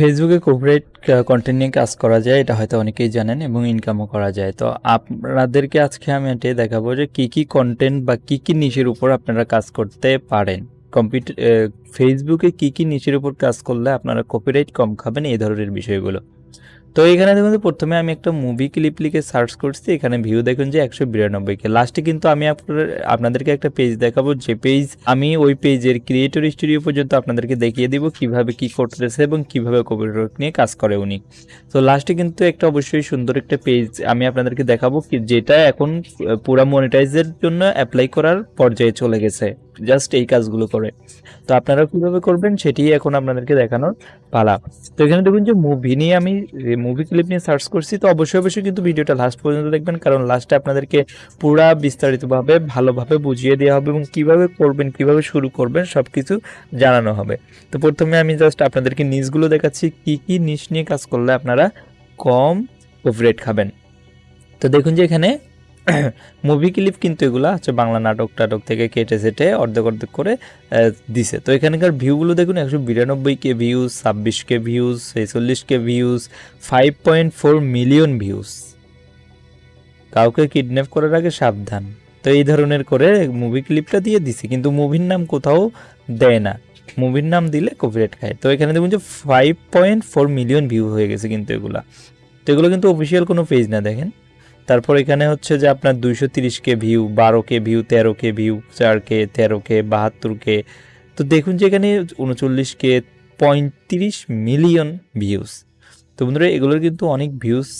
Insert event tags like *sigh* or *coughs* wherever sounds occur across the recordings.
ফেসবুকে corporate content নিয়ে কাজ করা যায়, এটা হয়তো অনেকেই জানেন, এবং ইনকামও করা যায়। তো আপনাদেরকে আজকে আমি এটাই দেখাবো যে কী কী কন্টেন্ট বা কী কী নিশের উপর আপনারা কাজ করতে পারেন। কম্পিউটার ফেসবুকে কী কী নিশের উপর কাজ করলে আপনারা কপিরাইট কম খাবেন, এই ধরনের বিষয়গুলো। তো এখানে দেখুন প্রথমে আমি একটা মুভি ক্লিপ লিখে সার্চ করছি, এখানে ভিউ দেখুন যে একশো বিরানব্বই কে। লাস্টে কিন্তু আমি আপনাদেরকে একটা পেজ দেখাবো, যে পেজ আমি ওই পেজের ক্রিয়েটর স্টুডিও পর্যন্ত আপনাদেরকে দেখিয়ে দিব, কীভাবে কি করতেছে এবং কীভাবে কম্পিউটার নিয়ে কাজ করে উনি। তো লাস্টে কিন্তু একটা অবশ্যই সুন্দর একটা পেজ আমি আপনাদেরকে দেখাবো যেটা এখন পুরা মনিটাইজের জন্য অ্যাপ্লাই করার পর্যায়ে চলে গেছে। জাস্ট এই কাজগুলো করে। তো আপনারা কীভাবে করবেন সেটি এখন আপনাদেরকে দেখানোর পালা। তো এখানে দেখুন যে মুভি নিয়ে আমি মুভি ক্লিপ নিয়ে সার্চ করছি, তো অবশ্যই অবশ্যই কিন্তু ভিডিওটা লাস্ট পর্যন্ত দেখবেন, কারণ লাস্টে আপনাদেরকে পুরা বিস্তারিতভাবে, ভালোভাবে বুঝিয়ে দেওয়া হবে এবং কীভাবে করবেন, কীভাবে শুরু করবেন সব কিছু জানানো হবে। তো প্রথমে আমি জাস্ট আপনাদেরকে নিউজগুলো দেখাচ্ছি, কি কি নিউজ নিয়ে কাজ করলে আপনারা কম কপিরাইট খাবেন। তো দেখুন যে এখানে *coughs* মুভি ক্লিপ কিন্তু এগুলো হচ্ছে বাংলা নাটক টাটক থেকে কেটে সেটে অর্ধেক অর্ধেক করে দিছে। তো এখানকার ভিউগুলো দেখুন, একশো বিরানব্বই কে ভিউজ ছাব্বিশ কে ভিউজ ছেচল্লিশ K views five point four million views কাউকে কিডন্যাপ করার আগে সাবধান। তো এই ধরনের করে মুভি ক্লিপটা দিয়ে দিছে, কিন্তু মুভির নাম কোথাও দেয় না। মুভির নাম দিলে কপিরাইট খায়। তো এখানে দেখুন যে five point four million view হয়ে গেছে কিন্তু এগুলা। তো এগুলো কিন্তু অফিসিয়াল কোনো পেজ না, দেখেন। তারপর এখানে হচ্ছে যে আপনার দুইশো কে ভিউ বারো কে ভিউ তেরো কে ভিউ চার কে তেরো কে বাহাত্তর কে তো দেখুন যে এখানে উনচল্লিশ কে পঁয়ত্রিশ মিলিয়ন ভিউস তো বন্ধুরা, এগুলোর কিন্তু অনেক ভিউজ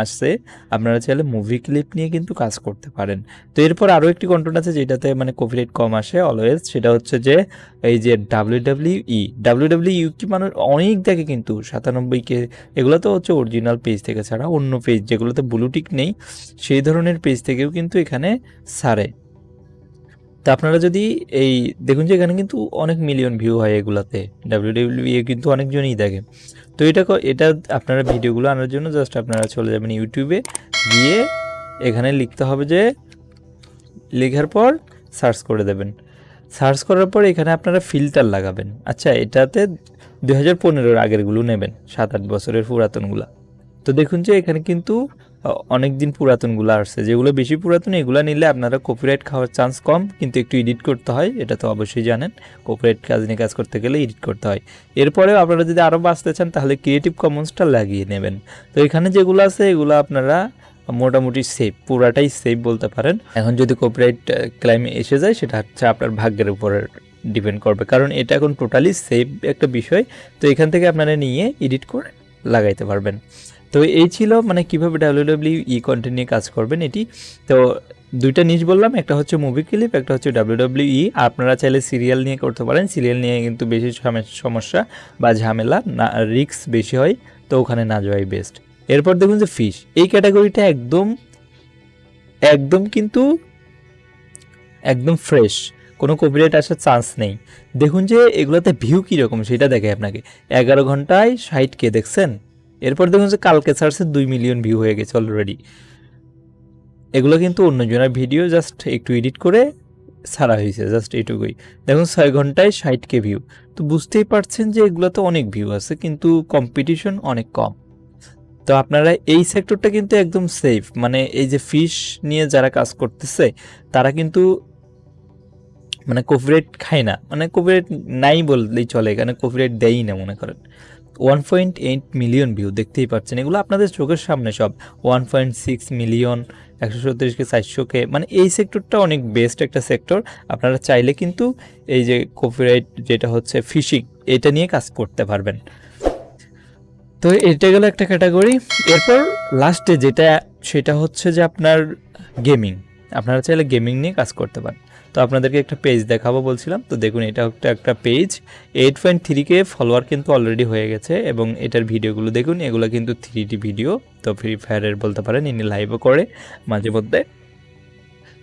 আসছে আপনারা চাইলে মুভি ক্লিপ নিয়ে কিন্তু কাজ করতে পারেন। তো এরপর আরও একটি কন্টেন্ট আছে যেটাতে মানে কপিরাইট কম আসে অলওয়েজ সেটা হচ্ছে যে এই যে W W E W W U কি মানুষ অনেক দেখে কিন্তু, সাতানব্বই কে, এগুলো তো হচ্ছে অরিজিনাল পেজ থেকে ছাড়া অন্য পেজ যেগুলোতে ব্লুটিক নেই, সেই ধরনের পেজ থেকেও কিন্তু এখানে সারে তা আপনারা যদি এই, দেখুন যে এখানে কিন্তু অনেক মিলিয়ন ভিউ হয় এগুলাতে। ডাব্লিউ ডাব্লিউ ই কিন্তু অনেকজনই দেখে। তো এটা এটা আপনারা ভিডিওগুলো আনার জন্য জাস্ট আপনারা চলে যাবেন ইউটিউবে, গিয়ে এখানে লিখতে হবে যে, লেখার পর সার্চ করে দেবেন। সার্চ করার পর এখানে আপনারা ফিল্টার লাগাবেন। আচ্ছা এটাতে দু হাজার পনেরোর আগেরগুলো নেবেন, সাত আট বছরের পুরাতনগুলা। তো দেখুন যে এখানে কিন্তু অনেক দিন পুরাতনগুলো আসছে। যেগুলো বেশি পুরাতন, এগুলো নিলে আপনারা কপিরাইট খাওয়ার চান্স কম, কিন্তু একটু এডিট করতে হয়, এটা তো অবশ্যই জানেন। কপিরাইট কাজ নিয়ে কাজ করতে গেলে এডিট করতে হয়। এরপরেও আপনারা যদি আরও বাঁচতে চান, তাহলে ক্রিয়েটিভ কমন্সটা লাগিয়ে নেবেন। তো এখানে যেগুলো আছে, এগুলো আপনারা মোটামুটি সেফ পুরাটাই সেফ বলতে পারেন। এখন যদি কপিরাইট ক্লাইমে এসে যায়, সেটা হচ্ছে আপনার ভাগ্যের উপরে ডিপেন্ড করবে। কারণ এটা এখন টোটালি সেফ একটা বিষয়। তো এখান থেকে আপনারা নিয়ে এডিট করে লাগাইতে পারবেন। তো এই ছিল মানে কীভাবে ডাব্লিউ ই কন্টেন্ট নিয়ে কাজ করবেন এটি। তো দুইটা নিজ বললাম, একটা হচ্ছে মুভি ক্লিপ একটা হচ্ছে ডাব্লিউ ই। আপনারা চাইলে সিরিয়াল নিয়ে করতে পারেন সিরিয়াল নিয়ে কিন্তু বেশি সমস্যা বা ঝামেলা, না রিক্স বেশি হয়, তো ওখানে না যাওয়াই বেস্ট এরপর দেখুন যে ফিশ এই ক্যাটাগরিটা একদম একদম কিন্তু, একদম ফ্রেশ কোনো কপিরাইট আসার চান্স নেই। দেখুন যে এগুলোতে ভিউ কীরকম, সেটা দেখে আপনাকে। এগারো ঘন্টায় ষাট কে দেখছেন? এরপর দেখুন যে কালকে সার্চে দুই মিলিয়ন ভিউ হয়ে গেছে অলরেডি এগুলো কিন্তু অন্যজনের ভিডিও জাস্ট একটু এডিট করে ছাড়া হয়েছে জাস্ট এইটুকুই। দেখুন ছয় ঘন্টায় ষাট কে ভিউ তো বুঝতেই পারছেন যে এগুলোতে অনেক ভিউ আছে, কিন্তু কম্পিটিশন অনেক কম। তো আপনারা এই সেক্টরটা কিন্তু একদম সেফ মানে এই যে ফিশ নিয়ে যারা কাজ করতেছে, তারা কিন্তু মানে কপিরাইট খায় না। মানে কপিরাইট নাই বললেই চলে এখানে কপিরাইট দেয়ই না মনে করেন। One point eight million view দেখতেই পাচ্ছেন। এগুলো আপনাদের চোখের সামনে সব ওয়ান পয়েন্ট সিক্স মিলিয়ন একশো সত্তিরিশকে চারশোকে মানে এই সেক্টরটা অনেক বেস্ট একটা সেক্টর আপনারা চাইলে কিন্তু এই যে কপিরাইট যেটা হচ্ছে ফিশিং এটা নিয়ে কাজ করতে পারবেন। তো এটা গেল একটা ক্যাটাগরি এরপর লাস্টে যেটা, সেটা হচ্ছে যে আপনার গেমিং আপনারা চাইলে গেমিং নিয়ে কাজ করতে পারেন। তো আপনাদেরকে একটা পেজ দেখাবো বলছিলাম। তো দেখুন, এটা একটা একটা page eight point three K follower কিন্তু অলরেডি হয়ে গেছে এবং এটার ভিডিওগুলো দেখুন, এগুলো কিন্তু থ্রি ভিডিও তো ফ্রি ফায়ারের বলতে পারেন, ইনি লাইভও করে মাঝে মধ্যে।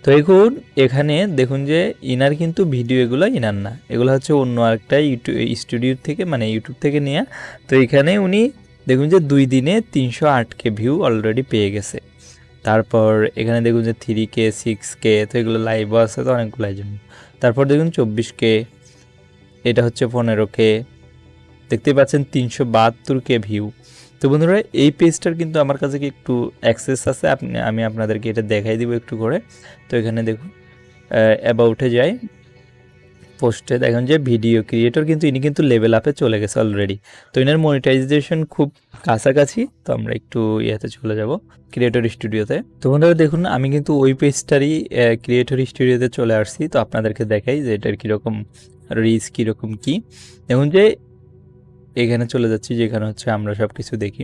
তো এখন এখানে দেখুন যে ইনার কিন্তু ভিডিও এগুলো ইনার না। এগুলো হচ্ছে অন্য আরেকটা ইউটিউব স্টুডিও থেকে মানে ইউটিউব থেকে নেওয়া তো এখানে উনি দেখুন যে দুই দিনে তিনশো আটকে ভিউ অলরেডি পেয়ে গেছে। তারপর এখানে দেখুন যে থ্রি কে সিক্স কে তো এগুলো লাইভও আছে, তো অনেকগুলো জন্য। তারপর দেখুন চব্বিশ কে এটা হচ্ছে পনেরো কে দেখতে পাচ্ছেন তিনশো বাহাত্তর কে ভিউ তো বন্ধুরা, এই পেজটার কিন্তু আমার কাছে কি একটু অ্যাক্সেস আছে? আপনি, আমি আপনাদেরকে এটা দেখাই দিব একটু করে। তো এখানে দেখুন অ্যাবাউটে যাই। পোস্টে দেখেন যে ভিডিও ক্রিয়েটর কিন্তু ইনি কিন্তু লেভেল আপে চলে গেছে অলরেডি তো এনার মনিটাইজেশন খুব কাছাকাছি, তো আমরা একটু ইয়েতে চলে যাব ক্রিয়েটর স্টুডিওতে তো বন্ধুরা দেখুন, আমি কিন্তু ওই পেজটারই ক্রিয়েটর স্টুডিওতে চলে আসছি, তো আপনাদেরকে দেখাই যে এটার কীরকম রিচ কীরকম কি। দেখুন যে এখানে চলে যাচ্ছি, যেখানে হচ্ছে আমরা সব কিছু দেখি।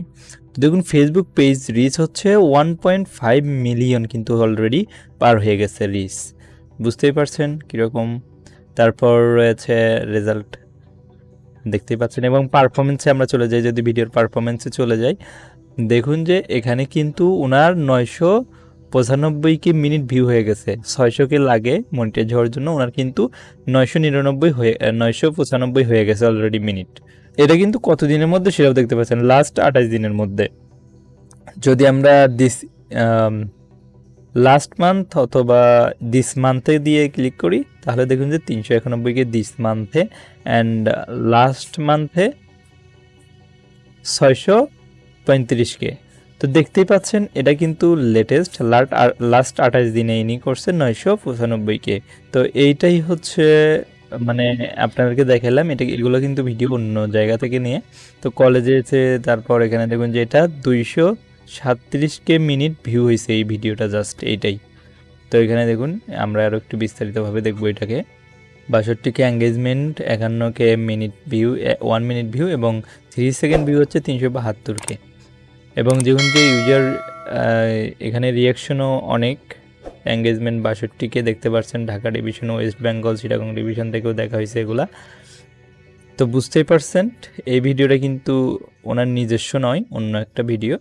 তো দেখুন ফেসবুক পেজ রিচ হচ্ছে ওয়ান পয়েন্ট ফাইভ মিলিয়ন কিন্তু অলরেডি পার হয়ে গেছে রিচ বুঝতেই পারছেন কীরকম তারপর রয়েছে রেজাল্ট দেখতেই পাচ্ছেন এবং পারফরমেন্সে আমরা চলে যাই, যদি ভিডিওর পারফরমেন্সে চলে যাই। দেখুন যে এখানে কিন্তু ওনার নয়শো পঁচানব্বই কি মিনিট ভিউ হয়ে গেছে। ছয়শো কে লাগে মনিটাইজ হওয়ার জন্য ওনার কিন্তু নয়শো নিরানব্বই হয়ে, নয়শো পঁচানব্বই হয়ে গেছে অলরেডি মিনিট এটা কিন্তু কত দিনের মধ্যে সেটাও দেখতে পাচ্ছেন লাস্ট আঠাশ দিনের মধ্যে। যদি আমরা দিস লাস্ট মান্থ অথবা দিস মান্থে দিয়ে ক্লিক করি, তাহলে দেখুন যে তিনশো একানব্বইকে দিস মান্থে অ্যান্ড লাস্ট মান্থে ছয়শো পঁয়ত্রিশকে তো দেখতেই পাচ্ছেন, এটা কিন্তু লেটেস্ট লাট লাস্ট আঠাশ দিনে ইনি করছে নয়শো পঁচানব্বইকে তো এইটাই হচ্ছে মানে আপনাদেরকে দেখালাম, এটা, এগুলো কিন্তু ভিডিও অন্য জায়গা থেকে নিয়ে। তো কলেজে এসে, তারপর এখানে দেখুন যে এটা দুইশো সাতত্রিশকে মিনিট ভিউ হয়েছে এই ভিডিওটা জাস্ট এইটাই। তো এখানে দেখুন, আমরা আরও একটু বিস্তারিতভাবে দেখব এটাকে। বাষট্টিকে engagement একান্নকে minute view one minute view এবং থ্রি সেকেন্ড ভিউ হচ্ছে তিনশো বাহাত্তরকে। এবং দেখুন যে ইউজার এখানে রিয়াকশনও অনেক এঙ্গেজমেন্ট বাষট্টিকে দেখতে পাচ্ছেন ঢাকা ডিভিশন ওয়েস্ট বেঙ্গল চিটাগং ডিভিশন থেকেও দেখা হয়েছে এগুলা। তো বুঝতেই পারছেন, এই ভিডিওটা কিন্তু ওনার নিজস্ব নয়, অন্য একটা ভিডিও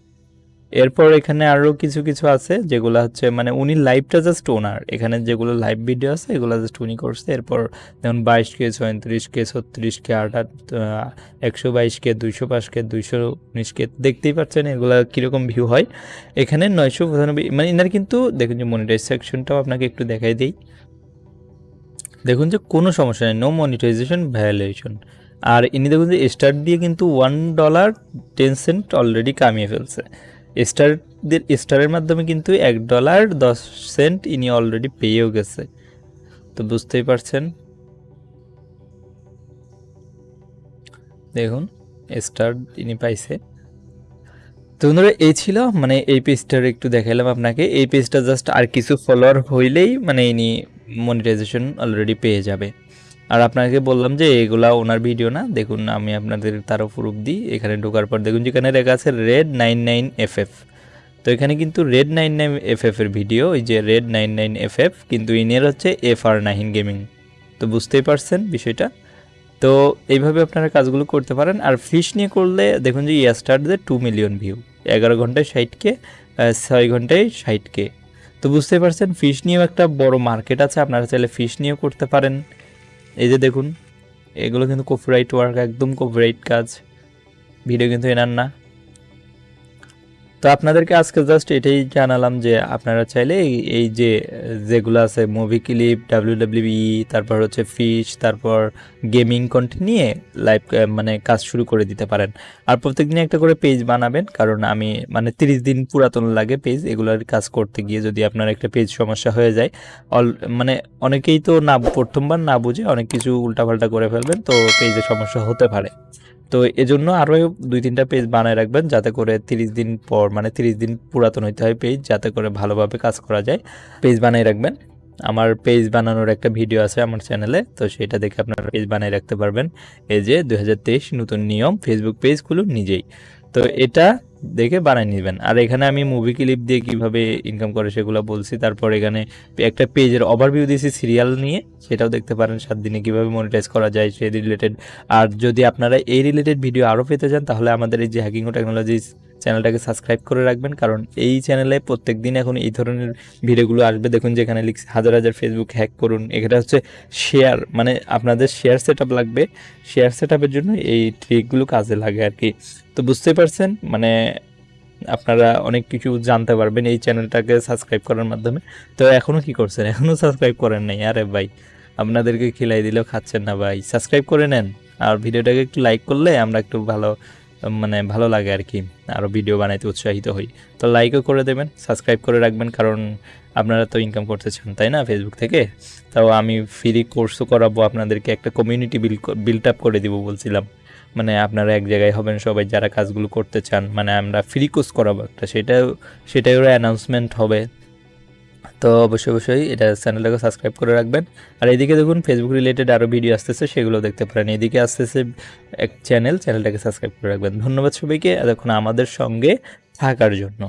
এরপর এখানে আরও কিছু কিছু আছে যেগুলো হচ্ছে মানে উনি লাইভটা জাস্ট ওনার। এখানে যেগুলো লাইভ ভিডিও আছে, এগুলো জাস্ট উনি করছে। এরপর যেমন বাইশ কে ছয়ত্রিশ কে, ছত্রিশ কে, আঠাশ একশো বাইশ কে, দুইশো পাঁচ কে, দুইশো উনিশ কে, দেখতেই পাচ্ছেন এগুলো কীরকম ভিউ হয়। এখানে নয়শো পঁচানব্বই মানে এনার কিন্তু দেখুন যে মনিটাইজ সেকশনটাও আপনাকে একটু দেখাই দিই। দেখুন যে কোনো সমস্যা নেই নো মনিটাইজেশন ভ্যালুয়েশন আর ইনি দেখুন যে স্টার্ট দিয়ে কিন্তু one dollar ten cent already কামিয়ে ফেলছে। স্টারদের, স্টারের মাধ্যমে কিন্তু এক ডলার দশ সেন্ট ইনি অলরেডি পেয়েও গেছে। তো বুঝতেই পারছেন? দেখুন, স্টার ইনি পাইছে। তো বন্ধুরা, এই ছিল মানে এই পেজটার একটু দেখাইলাম আপনাকে। এই পেজটা জাস্ট আর কিছু ফলোয়ার হইলেই মানে ইনি মনিটাইজেশন অলরেডি পেয়ে যাবে। আর আপনাকে বললাম যে এগুলা ওনার ভিডিও না, দেখুন আমি আপনাদের তারও প্রুফ দিই, এখানে ঢোকার পর দেখুন যেখানে লেখা আছে red nine nine F F তো এখানে কিন্তু রেড নাইন নাইন এফ এর ভিডিও ওই যে red nine nine F F কিন্তু ইনের হচ্ছে এফ আর নাইন গেমিং তো বুঝতেই পারছেন বিষয়টা? তো এইভাবে আপনারা কাজগুলো করতে পারেন, আর ফিশ নিয়ে করলে দেখুন যে ইয়াস্টারদের টু মিলিয়ন ভিউ এগারো ঘন্টায় ষাটকে ছয় ঘন্টায় ষাটকে তো বুঝতেই পারছেন ফিশ নিয়েও একটা বড় মার্কেট আছে, আপনারা চাইলে ফিশ নিয়েও করতে পারেন। এই যে দেখুন এগুলো কিন্তু কপিরাইট ওয়ার্ক একদম কপিরাইট কাজ। ভিডিও কিন্তু এনার না। তো আপনাদেরকে আজকে জাস্ট এটাই জানালাম যে আপনারা চাইলে এই যে, যেগুলো আছে মুভি ক্লিপ ডাব্লিউ ডাব্লিউই তারপর হচ্ছে ফিশ তারপর গেমিং কন্টেন্ট নিয়ে লাইভ মানে কাজ শুরু করে দিতে পারেন। আর প্রত্যেক দিন একটা করে পেজ বানাবেন, কারণ আমি মানে তিরিশ দিন পুরাতন লাগে পেজ এগুলোর কাজ করতে গিয়ে যদি আপনার একটা পেজ সমস্যা হয়ে যায়, অল মানে অনেকেই তো না, প্রথমবার না বুঝে অনেক কিছু উল্টাপাল্টা করে ফেলবেন, তো পেজে সমস্যা হতে পারে। তো এজন্য আরও দুই তিনটা পেজ বানায় রাখবেন যাতে করে তিরিশ দিন পর মানে তিরিশ দিন পুরাতন হইতে হয় পেজ যাতে করে ভালোভাবে কাজ করা যায়। পেজ বানিয়ে রাখবেন। আমার পেজ বানানোর একটা ভিডিও আছে আমার চ্যানেলে তো সেটা দেখে আপনারা পেজ বানিয়ে রাখতে পারবেন। এই যে দু হাজার তেইশ নতুন নিয়ম ফেসবুক পেজগুলো নিজেই। তো এটা দেখে বানিয়ে নেবেন। আর এখানে আমি মুভি ক্লিপ দিয়ে কীভাবে ইনকাম করে সেগুলো বলছি। তারপর এখানে একটা পেজের ওভারভিউ দিয়েছি সিরিয়াল নিয়ে। সেটাও দেখতে পারেন সাত দিনে কীভাবে মনিটাইজ করা যায় সেই রিলেটেড আর যদি আপনারা এই রিলেটেড ভিডিও আরও পেতে চান, তাহলে আমাদের এই যে হ্যাকিং ও টেকনোলজিস চ্যানেলটাকে সাবস্ক্রাইব করে রাখবেন, কারণ এই চ্যানেলে প্রত্যেক দিন এখন এই ধরনের ভিডিওগুলো আসবে। দেখুন যেখানে লিখছে হাজার হাজার ফেসবুক হ্যাক করুন এটা হচ্ছে শেয়ার মানে আপনাদের শেয়ার সেট লাগবে। শেয়ার সেট জন্য এই ট্রিকগুলো কাজে লাগে আর কি। তো বুঝতে পারছেন মানে আপনারা অনেক কিছু জানতে পারবেন এই চ্যানেলটাকে সাবস্ক্রাইব করার মাধ্যমে। তো এখনও কি করছেন? এখনও সাবস্ক্রাইব করেন নাই। আরে ভাই, আপনাদেরকে খিলাই দিলেও খাচ্ছেন না ভাই। সাবস্ক্রাইব করে নেন, আর ভিডিওটাকে একটু লাইক করলে আমরা একটু ভালো মানে ভালো লাগে আর কি আরও ভিডিও বানাইতে উৎসাহিত হই। তো লাইকও করে দেবেন সাবস্ক্রাইব করে রাখবেন, কারণ আপনারা তো ইনকাম করতে চান, তাই না ফেসবুক থেকে? তাও আমি ফ্রি কোর্সও করাবো, আপনাদেরকে একটা কমিউনিটি বিল বিল্ড আপ করে দিব বলছিলাম। মানে আপনারা এক জায়গায় হবেন সবাই, যারা কাজগুলো করতে চান মানে আমরা ফ্রি কোর্স করাবো একটা, সেটাও সেটাও অ্যানাউন্সমেন্ট হবে। তো অবশ্যই অবশ্যই এটা চ্যানেলটাকে সাবস্ক্রাইব করে রাখবেন। আর এদিকে দেখুন ফেসবুক রিলেটেড আরও ভিডিও আসতেছে, সেগুলো দেখতে পারেন। এদিকে আসতেছে এক চ্যানেল চ্যানেলটাকে সাবস্ক্রাইব করে রাখবেন। ধন্যবাদ সবাইকে। এতক্ষণ আমাদের সঙ্গে থাকার জন্য।